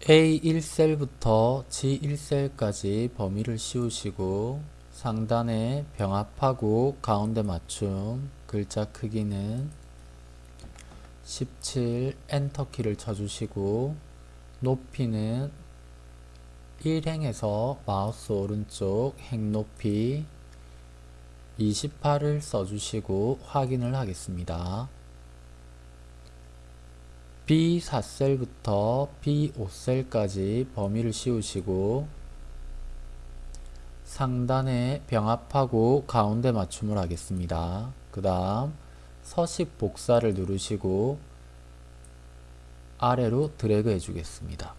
A1셀부터 G1셀까지 범위를 씌우시고 상단에 병합하고 가운데 맞춤 글자 크기는 17 엔터키를 쳐주시고 높이는 1행에서 마우스 오른쪽 행 높이 28을 써주시고 확인을 하겠습니다. B4셀부터 B5셀까지 범위를 씌우시고 상단에 병합하고 가운데 맞춤을 하겠습니다. 그 다음 서식 복사를 누르시고 아래로 드래그 해주겠습니다.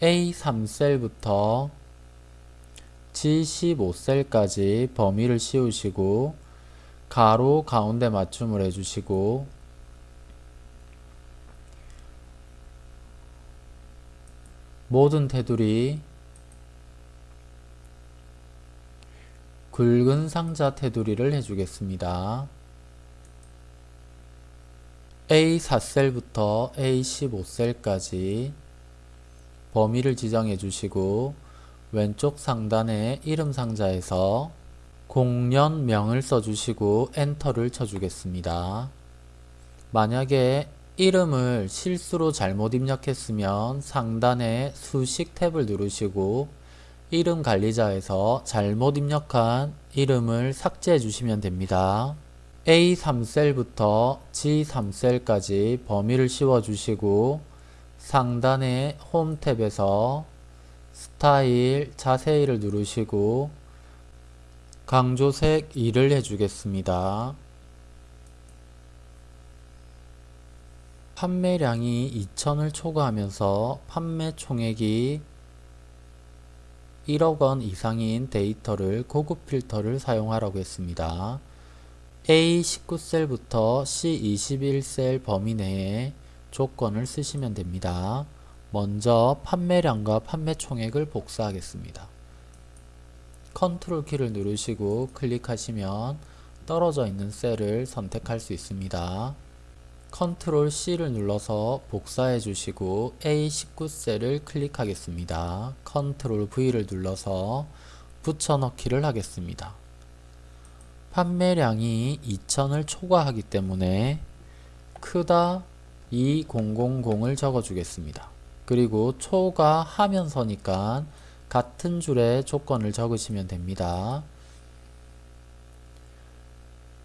A3셀부터 G15셀까지 범위를 씌우시고 가로 가운데 맞춤을 해주시고 모든 테두리 굵은 상자 테두리를 해주겠습니다. A4셀부터 A15셀까지 범위를 지정해 주시고 왼쪽 상단에 이름 상자에서 공연명을 써주시고 엔터를 쳐주겠습니다. 만약에 이름을 실수로 잘못 입력했으면 상단에 수식 탭을 누르시고 이름 관리자에서 잘못 입력한 이름을 삭제해 주시면 됩니다. A3셀부터 G3셀까지 범위를 씌워 주시고 상단의 홈 탭에서 스타일 자세히를 누르시고 강조색 2를 해주겠습니다. 판매량이 2천을 초과하면서 판매 총액이 1억원 이상인 데이터를 고급 필터를 사용하라고 했습니다. A19셀부터 C21셀 범위 내에 조건을 쓰시면 됩니다. 먼저 판매량과 판매 총액을 복사하겠습니다. 컨트롤 키를 누르시고 클릭하시면 떨어져 있는 셀을 선택할 수 있습니다. 컨트롤 C를 눌러서 복사해 주시고 A19 셀을 클릭하겠습니다. 컨트롤 V를 눌러서 붙여넣기를 하겠습니다. 판매량이 2천을 초과하기 때문에 크다 2000을 적어주겠습니다. 그리고 초과하면서니까 같은 줄에 조건을 적으시면 됩니다.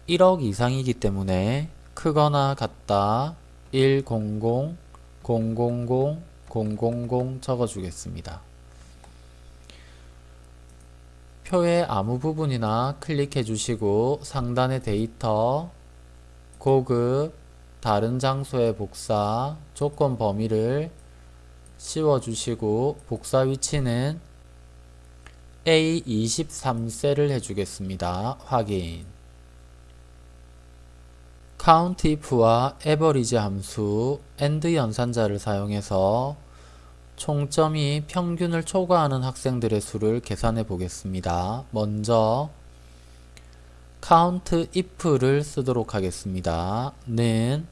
1억 이상이기 때문에 크거나 같다 100 000 000 적어주겠습니다. 표의 아무 부분이나 클릭해 주시고 상단의 데이터 고급 다른 장소의 복사 조건 범위를 씌워 주시고 복사 위치는 A23셀을 해주겠습니다. 확인 countIf와 average 함수 AND 연산자를 사용해서 총점이 평균을 초과하는 학생들의 수를 계산해 보겠습니다. 먼저 countIf를 쓰도록 하겠습니다. 는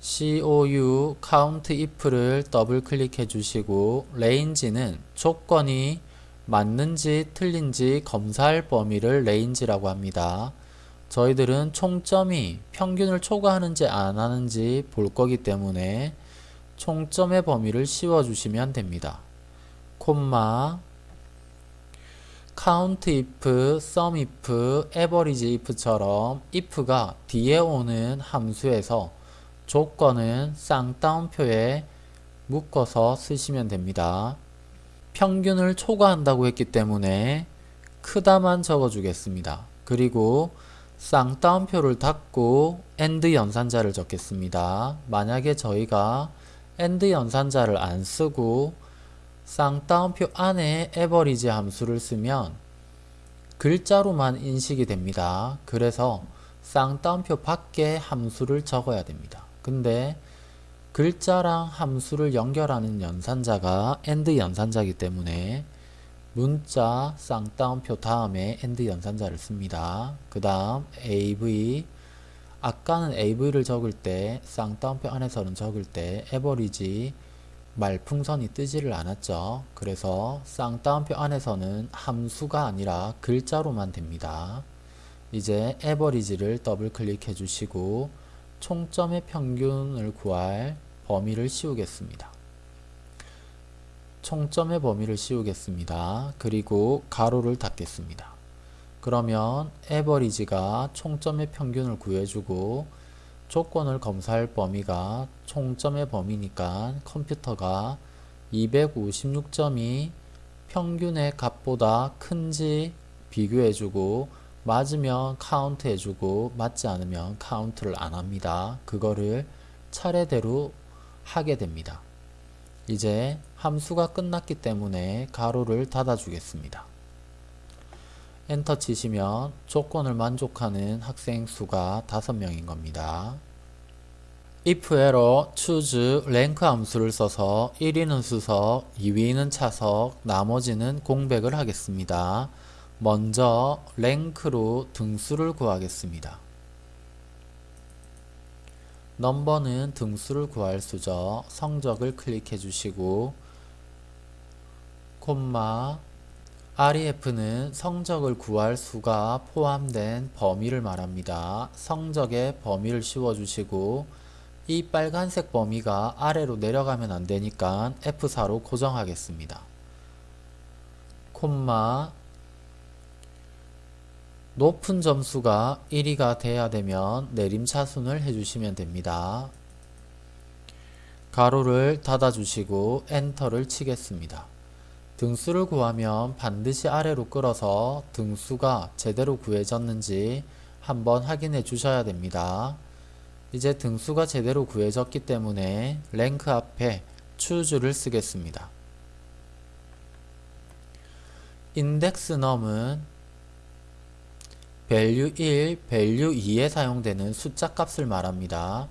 COU countIf를 더블 클릭해 주시고 range는 조건이 맞는지 틀린지 검사할 범위를 range라고 합니다. 저희들은 총점이 평균을 초과하는지 안 하는지 볼 거기 때문에 총점의 범위를 씌워 주시면 됩니다. 콤마 count if, sum if, average if처럼 if가 뒤에 오는 함수에서 조건은 쌍따옴표에 묶어서 쓰시면 됩니다. 평균을 초과한다고 했기 때문에 크다만 적어주겠습니다. 그리고 쌍따옴표를 닫고 AND 연산자를 적겠습니다. 만약에 저희가 AND 연산자를 안 쓰고 쌍따옴표 안에 에버리지 함수를 쓰면 글자로만 인식이 됩니다. 그래서 쌍따옴표 밖에 함수를 적어야 됩니다. 근데 글자랑 함수를 연결하는 연산자가 AND 연산자이기 때문에 문자 쌍따옴표 다음에 and 연산자를 씁니다. 그 다음 AV 아까는 AV를 적을 때 쌍따옴표 안에서는 적을 때 에버리지 말풍선이 뜨지를 않았죠. 그래서 쌍따옴표 안에서는 함수가 아니라 글자로만 됩니다. 이제 에버리지를 더블 클릭해 주시고 총점의 평균을 구할 범위를 씌우겠습니다. 총점의 범위를 씌우겠습니다. 그리고 가로를 닫겠습니다. 그러면 average가 총점의 평균을 구해주고 조건을 검사할 범위가 총점의 범위니까 컴퓨터가 256점이 평균의 값보다 큰지 비교해주고 맞으면 카운트 해주고 맞지 않으면 카운트를 안 합니다. 그거를 차례대로 하게 됩니다. 이제 함수가 끝났기 때문에 괄호를 닫아 주겠습니다. 엔터 치시면 조건을 만족하는 학생 수가 5명인 겁니다. if error choose rank 함수를 써서 1위는 수석, 2위는 차석, 나머지는 공백을 하겠습니다. 먼저 랭크로 등수를 구하겠습니다. 넘버는 등수를 구할 수죠. 성적을 클릭해 주시고 콤마 REF는 성적을 구할 수가 포함된 범위를 말합니다. 성적의 범위를 씌워주시고 이 빨간색 범위가 아래로 내려가면 안되니까 F4로 고정하겠습니다. 콤마 높은 점수가 1위가 돼야 되면 내림차순을 해주시면 됩니다. 가로를 닫아주시고 엔터를 치겠습니다. 등수를 구하면 반드시 아래로 끌어서 등수가 제대로 구해졌는지 한번 확인해 주셔야 됩니다. 이제 등수가 제대로 구해졌기 때문에 랭크 앞에 choose를 쓰겠습니다. 인덱스 넘은 value 1, value 2에 사용되는 숫자 값을 말합니다.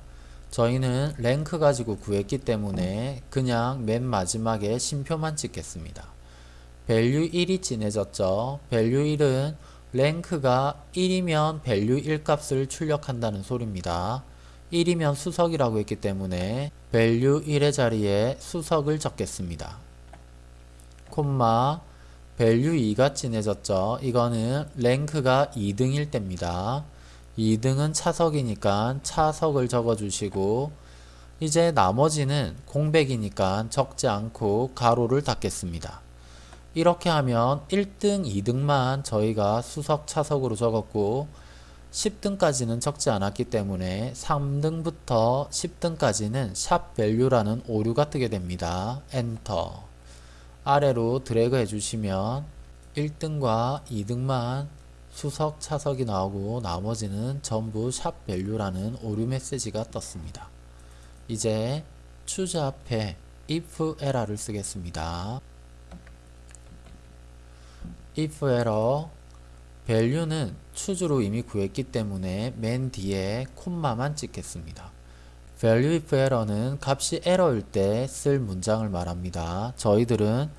저희는 랭크 가지고 구했기 때문에 그냥 맨 마지막에 심표만 찍겠습니다. value 1이 진해졌죠. value 1은 랭크가 1이면 value 1 값을 출력한다는 소리입니다. 1이면 수석이라고 했기 때문에 value 1의 자리에 수석을 적겠습니다. 콤마 value 2가 진해졌죠. 이거는 랭크가 2등일 때입니다. 2등은 차석이니까 차석을 적어주시고 이제 나머지는 공백이니까 적지 않고 괄호를 닫겠습니다. 이렇게 하면 1등, 2등만 저희가 수석 차석으로 적었고 10등까지는 적지 않았기 때문에 3등부터 10등까지는 sharp value라는 오류가 뜨게 됩니다. 엔터 아래로 드래그 해주시면 1등과 2등만 수석 차석이 나오고 나머지는 전부 샵 밸류라는 오류 메시지가 떴습니다. 이제 추즈 앞에 if error를 쓰겠습니다. if error value는 추주로 이미 구했기 때문에 맨 뒤에 콤마만 찍겠습니다. Value if error는 값이 에러일 때 쓸 문장을 말합니다. 저희들은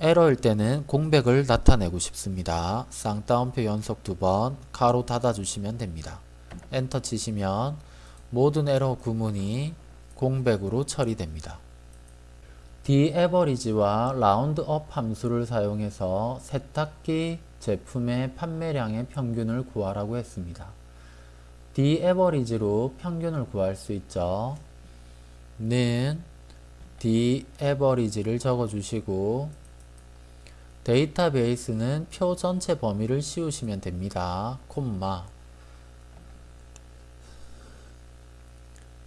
에러일 때는 공백을 나타내고 싶습니다. 쌍따옴표 연속 두 번 가로 닫아주시면 됩니다. 엔터 치시면 모든 에러 구문이 공백으로 처리됩니다. dAverage와 roundUp 함수를 사용해서 세탁기 제품의 판매량의 평균을 구하라고 했습니다. dAverage로 평균을 구할 수 있죠. 는 dAverage를 적어주시고 데이터베이스는 표 전체 범위를 씌우시면 됩니다. 콤마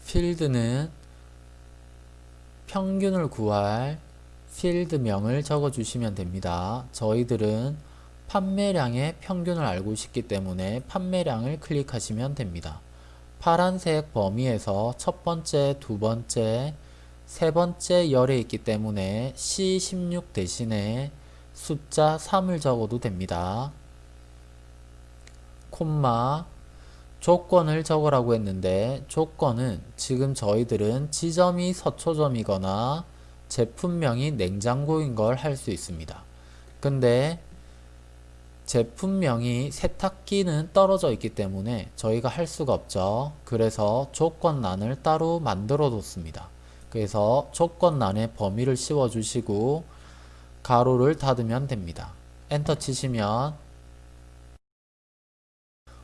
필드는 평균을 구할 필드명을 적어주시면 됩니다. 저희들은 판매량의 평균을 알고 싶기 때문에 판매량을 클릭하시면 됩니다. 파란색 범위에서 첫 번째, 두 번째, 세 번째 열에 있기 때문에 C16 대신에 숫자 3을 적어도 됩니다. 콤마 조건을 적으라고 했는데 조건은 지금 저희들은 지점이 서초점이거나 제품명이 냉장고인 걸 할 수 있습니다. 근데 제품명이 세탁기는 떨어져 있기 때문에 저희가 할 수가 없죠. 그래서 조건란을 따로 만들어 뒀습니다. 그래서 조건란에 범위를 씌워 주시고 괄호를 닫으면 됩니다. 엔터 치시면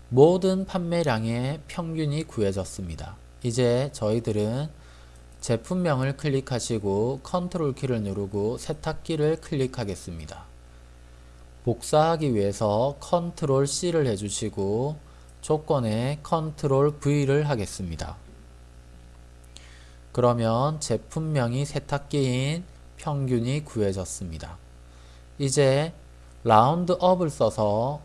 모든 판매량의 평균이 구해졌습니다. 이제 저희들은 제품명을 클릭하시고 컨트롤 키를 누르고 세탁기를 클릭하겠습니다. 복사하기 위해서 컨트롤 C를 해주시고 조건에 컨트롤 V를 하겠습니다. 그러면 제품명이 세탁기인 평균이 구해졌습니다. 이제 roundup을 써서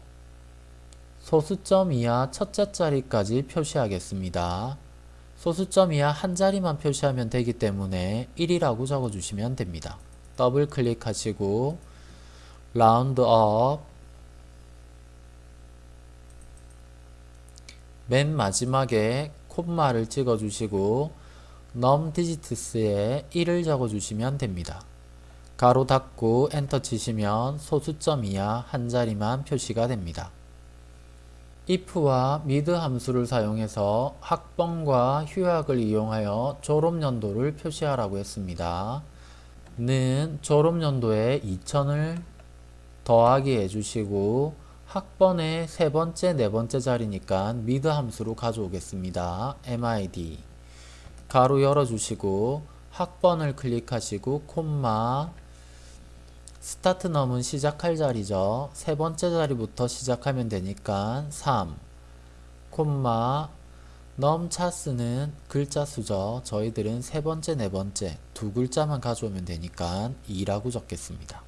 소수점 이하 첫째 자리까지 표시하겠습니다. 소수점 이하 한 자리만 표시하면 되기 때문에 1이라고 적어주시면 됩니다. 더블 클릭하시고 ROUNDUP 맨 마지막에 콤마를 찍어주시고 num digits에 1을 적어주시면 됩니다. 괄호 닫고 엔터 치시면 소수점 이하 한 자리만 표시가 됩니다. if와 mid 함수를 사용해서 학번과 휴학을 이용하여 졸업연도를 표시하라고 했습니다. 는 졸업연도에 2000을 더하기 해주시고 학번의 세 번째, 네 번째 자리니까 mid 함수로 가져오겠습니다. mid 가로 열어주시고 학번을 클릭하시고 콤마 스타트 넘은 시작할 자리죠. 세 번째 자리부터 시작하면 되니까 3 콤마 넘 차스는 글자 수죠. 저희들은 세 번째, 네 번째 두 글자만 가져오면 되니까 2라고 적겠습니다.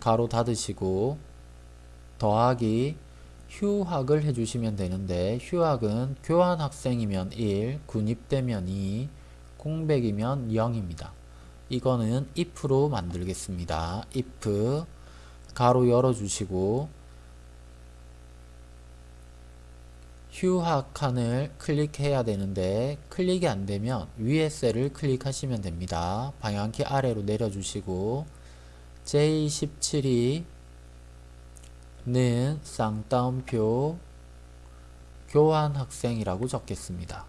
가로 닫으시고 더하기 휴학을 해주시면 되는데 휴학은 교환 학생이면 1, 군입되면 2, 공백이면 0입니다. 이거는 if로 만들겠습니다. if 가로 열어주시고 휴학 칸을 클릭해야 되는데 클릭이 안되면 위에 셀을 클릭하시면 됩니다. 방향키 아래로 내려주시고 J17이 는 쌍따옴표 교환 학생이라고 적겠습니다.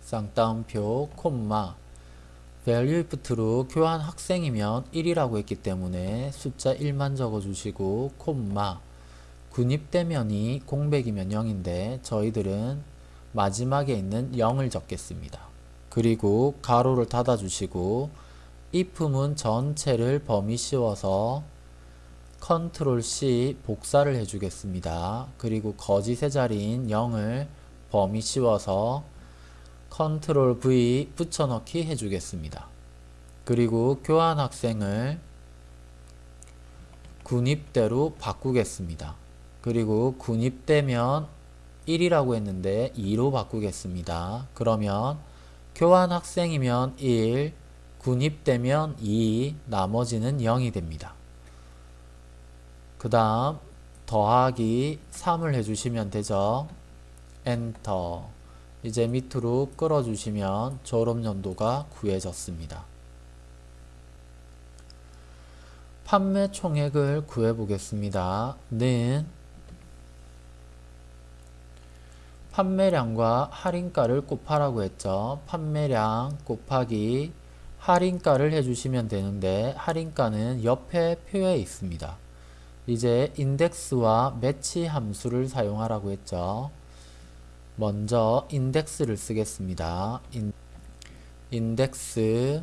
쌍따옴표 콤마 value if true 교환 학생이면 1이라고 했기 때문에 숫자 1만 적어주시고 콤마 군입대면이 공백이면 0인데 저희들은 마지막에 있는 0을 적겠습니다. 그리고 괄호를 닫아주시고 if문 전체를 범위 씌워서 컨트롤 C 복사를 해주겠습니다. 그리고 거짓의 자리인 0을 범위 씌워서 컨트롤 V 붙여넣기 해주겠습니다. 그리고 교환 학생을 군입대로 바꾸겠습니다. 그리고 군입대면 1이라고 했는데 2로 바꾸겠습니다. 그러면 교환 학생이면 1, 군입되면 2, 나머지는 0이 됩니다. 그 다음 더하기 3을 해주시면 되죠. 엔터 이제 밑으로 끌어주시면 졸업연도가 구해졌습니다. 판매 총액을 구해보겠습니다. 는 판매량과 할인가를 곱하라고 했죠. 판매량 곱하기 할인가를 해주시면 되는데 할인가는 옆에 표에 있습니다. 이제 인덱스와 매치 함수를 사용하라고 했죠. 먼저 인덱스를 쓰겠습니다. 인, 인덱스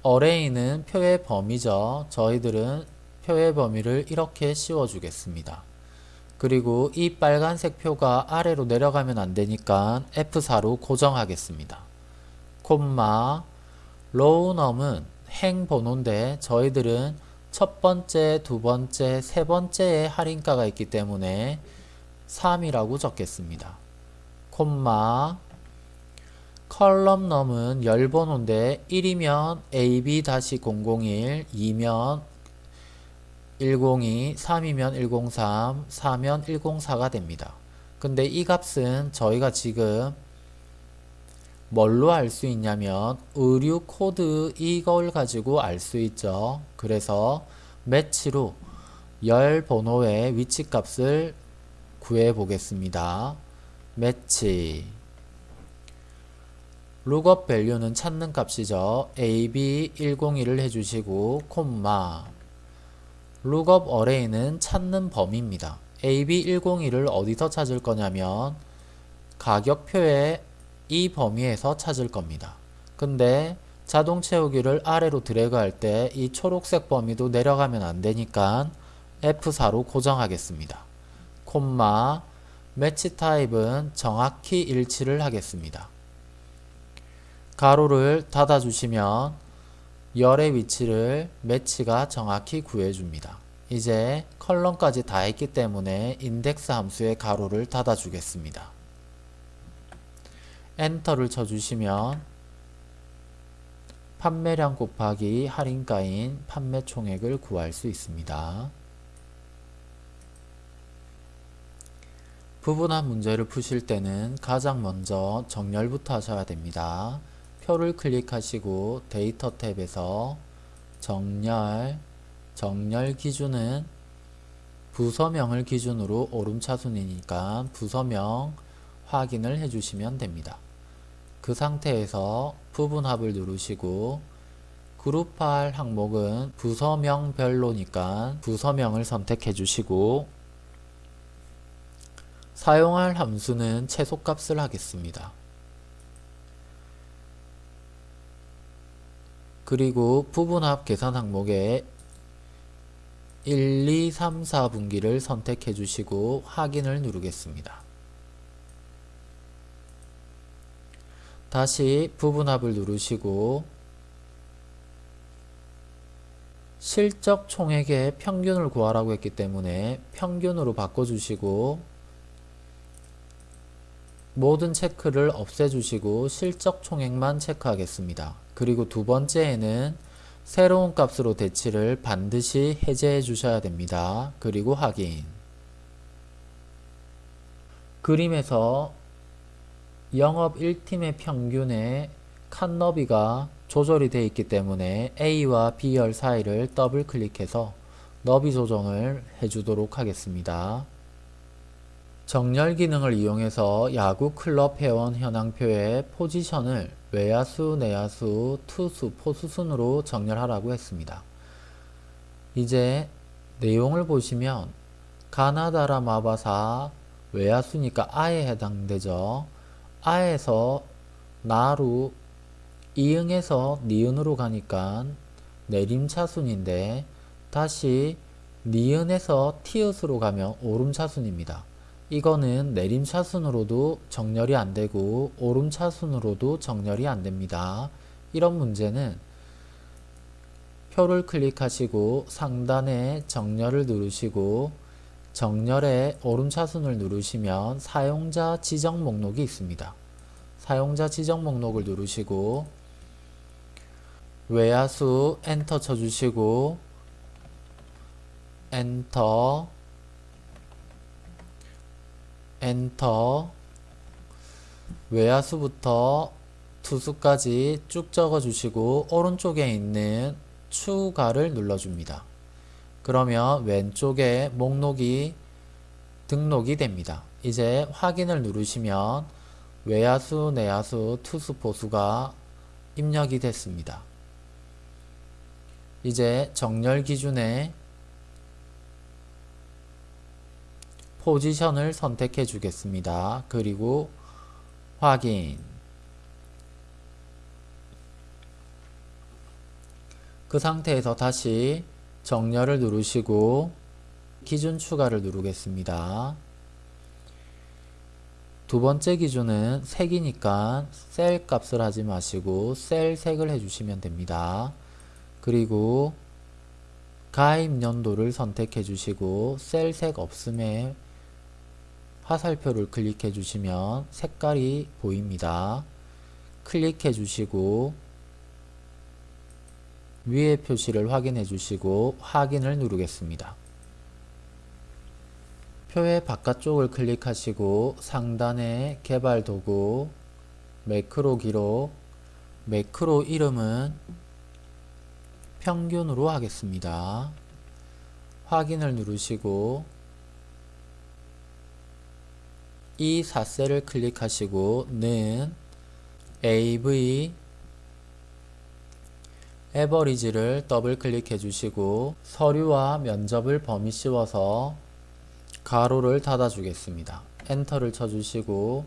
어레이는 표의 범위죠. 저희들은 표의 범위를 이렇게 씌워주겠습니다. 그리고 이 빨간색 표가 아래로 내려가면 안되니까 F4로 고정하겠습니다. 콤마 로우넘은 행 번호인데 저희들은 첫 번째, 두 번째, 세 번째에 할인가가 있기 때문에 3이라고 적겠습니다. 콤마 컬럼 넘은 열번호인데 1이면 AB-001, 2면 102, 3이면 103, 4면 104가 됩니다. 근데 이 값은 저희가 지금 뭘로 알 수 있냐면 의류 코드 이걸 가지고 알 수 있죠. 그래서 MATCH로 열 번호의 위치 값을 구해 보겠습니다. MATCH lookup value는 찾는 값이죠. AB101을 해주시고 콤마 룩업 어레이는 찾는 범위입니다. AB101을 어디서 찾을 거냐면 가격표의 이 범위에서 찾을 겁니다. 근데 자동 채우기를 아래로 드래그 할 때 이 초록색 범위도 내려가면 안 되니까 F4로 고정하겠습니다. 콤마 매치 타입은 정확히 일치를 하겠습니다. 가로를 닫아주시면 열의 위치를 매치가 정확히 구해줍니다. 이제 컬럼까지 다 했기 때문에 인덱스 함수의 가로를 닫아주겠습니다. 엔터를 쳐주시면 판매량 곱하기 할인가인 판매 총액을 구할 수 있습니다. 부분한 문제를 푸실 때는 가장 먼저 정렬부터 하셔야 됩니다. 표를 클릭하시고 데이터 탭에서 정렬, 정렬 기준은 부서명을 기준으로 오름차순이니까 부서명 확인을 해주시면 됩니다. 그 상태에서 부분합을 누르시고 그룹할 항목은 부서명별로니까 부서명을 선택해 주시고 사용할 함수는 최소값을 하겠습니다. 그리고 부분합 계산 항목에 1, 2, 3, 4분기를 선택해 주시고 확인을 누르겠습니다. 다시 부분합을 누르시고 실적 총액의 평균을 구하라고 했기 때문에 평균으로 바꿔주시고 모든 체크를 없애주시고 실적 총액만 체크하겠습니다. 그리고 두 번째에는 새로운 값으로 대치를 반드시 해제해 주셔야 됩니다. 그리고 확인 그림에서 영업 1팀의 평균의 칸 너비가 조절이 되어 있기 때문에 A와 B열 사이를 더블 클릭해서 너비 조정을 해주도록 하겠습니다. 정렬 기능을 이용해서 야구 클럽 회원 현황표의 포지션을 외야수, 내야수, 투수, 포수 순으로 정렬하라고 했습니다. 이제 내용을 보시면 가나다라 마바사 외야수니까 아에 해당되죠. 아에서 나루 이응에서 니은으로 가니까 내림차순인데 다시 니은에서 티읕으로 가면 오름차순입니다. 이거는 내림차순으로도 정렬이 안되고 오름차순으로도 정렬이 안됩니다. 이런 문제는 표를 클릭하시고 상단에 정렬을 누르시고 정렬에 오름차순을 누르시면 사용자 지정 목록이 있습니다. 사용자 지정 목록을 누르시고 외야수 엔터 쳐주시고 엔터 엔터 외야수부터 투수까지 쭉 적어주시고 오른쪽에 있는 추가를 눌러줍니다. 그러면 왼쪽에 목록이 등록이 됩니다. 이제 확인을 누르시면 외야수, 내야수, 투수, 보수가 입력이 됐습니다. 이제 정렬 기준에 포지션을 선택해 주겠습니다. 그리고 확인 그 상태에서 다시 정렬을 누르시고 기준 추가를 누르겠습니다. 두 번째 기준은 색이니까 셀 값을 하지 마시고 셀 색을 해주시면 됩니다. 그리고 가입 연도를 선택해 주시고 셀 색 없음에 화살표를 클릭해 주시면 색깔이 보입니다. 클릭해 주시고 위의 표시를 확인해 주시고 확인을 누르겠습니다. 표의 바깥쪽을 클릭하시고 상단에 개발 도구 매크로 기록, 매크로 이름은 평균으로 하겠습니다. 확인을 누르시고 이 4셀을 클릭하시고 는 AV 에버리지를 더블 클릭해 주시고 서류와 면접을 범위 씌워서 가로를 닫아 주겠습니다. 엔터를 쳐 주시고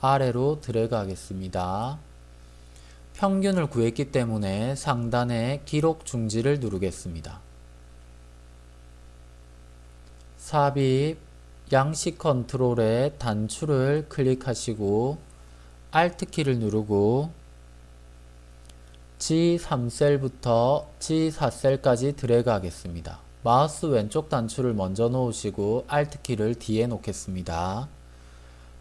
아래로 드래그 하겠습니다. 평균을 구했기 때문에 상단에 기록 중지를 누르겠습니다. 삽입 양식 컨트롤의 단추를 클릭하시고 Alt키를 누르고 G3셀부터 G4셀까지 드래그 하겠습니다. 마우스 왼쪽 단추를 먼저 놓으시고 Alt키를 뒤에 놓겠습니다.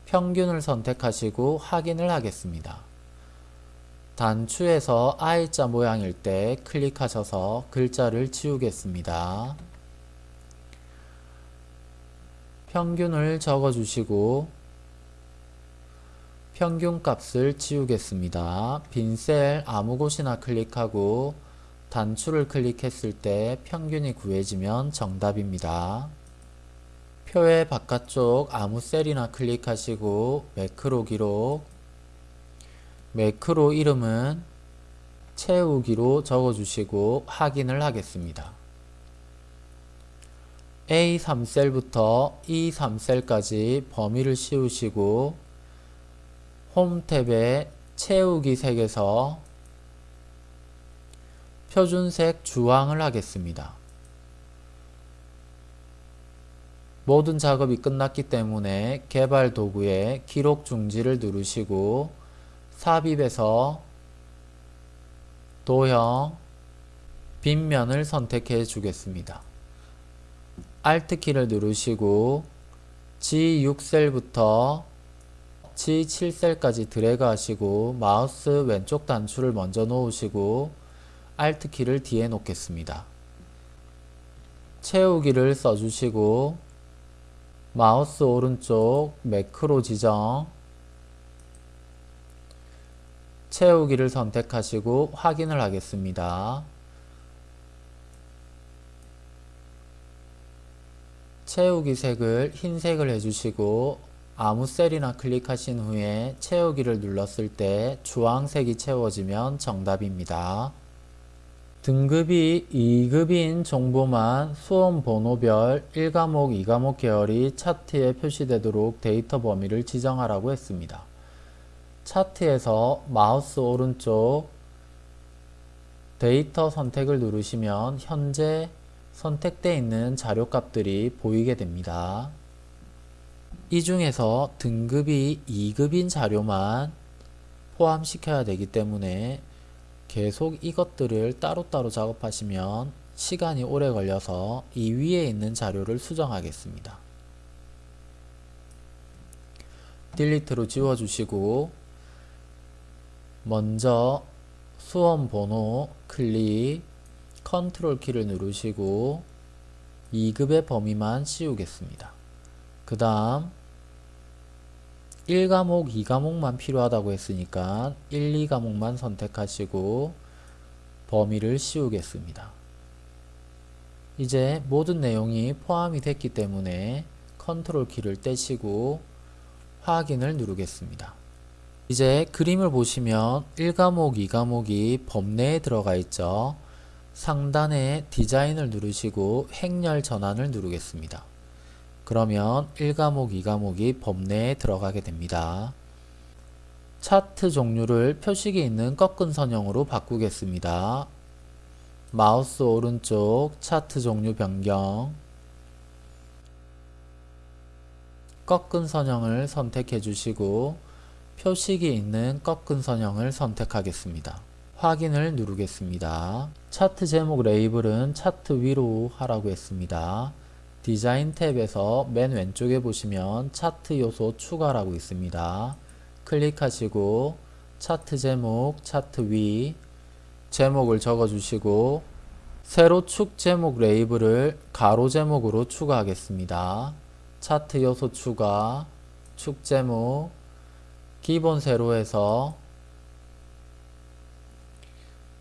평균을 선택하시고 확인을 하겠습니다. 단추에서 I자 모양일 때 클릭하셔서 글자를 지우겠습니다. 평균을 적어주시고 평균 값을 지우겠습니다. 빈 셀 아무 곳이나 클릭하고 단추를 클릭했을 때 평균이 구해지면 정답입니다. 표의 바깥쪽 아무 셀이나 클릭하시고 매크로 기록 매크로 이름은 채우기로 적어주시고 확인을 하겠습니다. A3셀부터 E3셀까지 범위를 씌우시고 홈 탭에 채우기 색에서 표준색 주황을 하겠습니다. 모든 작업이 끝났기 때문에 개발 도구에 기록 중지를 누르시고 삽입에서 도형 빗면을 선택해 주겠습니다. Alt키를 누르시고 G6셀부터 G7셀까지 드래그 하시고 마우스 왼쪽 단추를 먼저 놓으시고 Alt키를 뒤에 놓겠습니다. 채우기를 써주시고 마우스 오른쪽 매크로 지정 채우기를 선택하시고 확인을 하겠습니다. 채우기 색을 흰색을 해주시고 아무 셀이나 클릭하신 후에 채우기를 눌렀을 때 주황색이 채워지면 정답입니다. 등급이 2급인 정보만 수험 번호별 1과목, 2과목 계열이 차트에 표시되도록 데이터 범위를 지정하라고 했습니다. 차트에서 마우스 오른쪽 데이터 선택을 누르시면 현재 선택되어 있는 자료값들이 보이게 됩니다. 이 중에서 등급이 2급인 자료만 포함시켜야 되기 때문에 계속 이것들을 따로따로 작업하시면 시간이 오래 걸려서 이 위에 있는 자료를 수정하겠습니다. 딜리트로 지워주시고 먼저 수험 번호 클릭 컨트롤 키를 누르시고 2급의 범위만 씌우겠습니다. 그 다음 1과목, 2과목만 필요하다고 했으니까 1, 2과목만 선택하시고 범위를 씌우겠습니다. 이제 모든 내용이 포함이 됐기 때문에 컨트롤 키를 떼시고 확인을 누르겠습니다. 이제 그림을 보시면 1과목, 2과목이 범내에 들어가 있죠. 상단에 디자인을 누르시고 행렬 전환을 누르겠습니다. 그러면 1과목, 2과목이 범례에 들어가게 됩니다. 차트 종류를 표식이 있는 꺾은 선형으로 바꾸겠습니다. 마우스 오른쪽 차트 종류 변경 꺾은 선형을 선택해 주시고 표식이 있는 꺾은 선형을 선택하겠습니다. 확인을 누르겠습니다. 차트 제목 레이블은 차트 위로 하라고 했습니다. 디자인 탭에서 맨 왼쪽에 보시면 차트 요소 추가라고 있습니다. 클릭하시고 차트 제목, 차트 위 제목을 적어주시고 세로 축 제목 레이블을 가로 제목으로 추가하겠습니다. 차트 요소 추가, 축 제목, 기본 세로에서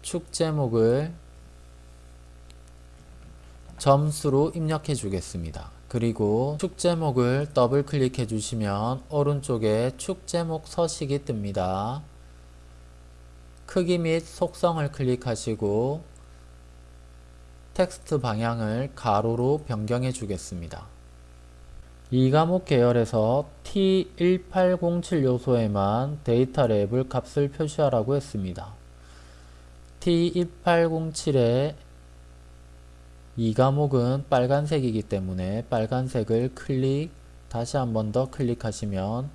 축 제목을 점수로 입력해 주겠습니다. 그리고 축 제목을 더블 클릭해 주시면 오른쪽에 축 제목 서식이 뜹니다. 크기 및 속성을 클릭하시고 텍스트 방향을 가로로 변경해 주겠습니다. 2과목 계열에서 T1807 요소에만 데이터 레이블 값을 표시하라고 했습니다. T1807의 2과목은 빨간색이기 때문에 빨간색을 클릭 다시 한 번 더 클릭하시면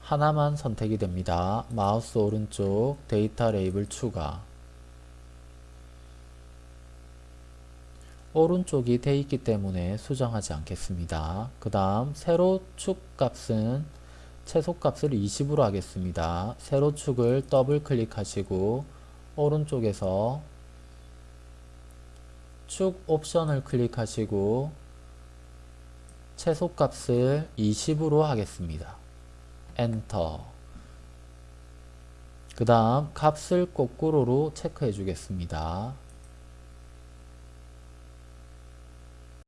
하나만 선택이 됩니다. 마우스 오른쪽 데이터 레이블 추가 오른쪽이 돼 있기 때문에 수정하지 않겠습니다. 그 다음 세로 축 값은 최소 값을 20으로 하겠습니다. 세로 축을 더블 클릭하시고 오른쪽에서 축 옵션을 클릭하시고 최소 값을 20으로 하겠습니다. 엔터 그 다음 값을 거꾸로로 체크해 주겠습니다.